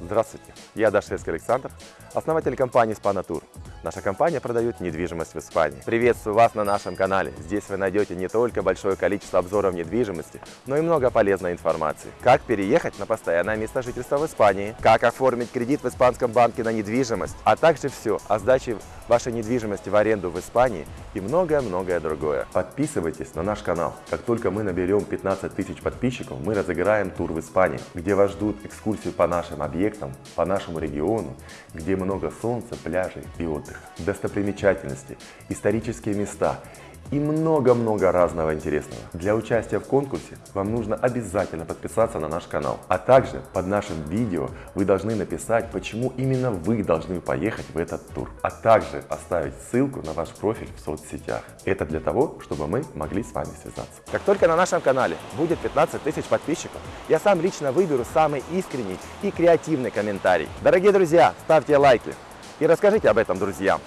Здравствуйте, я Дашевский Александр, основатель компании «Спанатур». Наша компания продает недвижимость в Испании. Приветствую вас на нашем канале. Здесь вы найдете не только большое количество обзоров недвижимости, но и много полезной информации. Как переехать на постоянное место жительства в Испании, как оформить кредит в испанском банке на недвижимость, а также все о сдаче вашей недвижимости в аренду в Испании и многое-многое другое. Подписывайтесь на наш канал. Как только мы наберем 15 тысяч подписчиков, мы разыграем тур в Испании, где вас ждут экскурсии по нашим объектам, по нашему региону, где много солнца, пляжей и отдыха, достопримечательности, исторические места и много-много разного интересного. Для участия в конкурсе вам нужно обязательно подписаться на наш канал. А также под нашим видео вы должны написать, почему именно вы должны поехать в этот тур. А также оставить ссылку на ваш профиль в соцсетях. Это для того, чтобы мы могли с вами связаться. Как только на нашем канале будет 15 тысяч подписчиков, я сам лично выберу самый искренний и креативный комментарий. Дорогие друзья, ставьте лайки и расскажите об этом друзьям.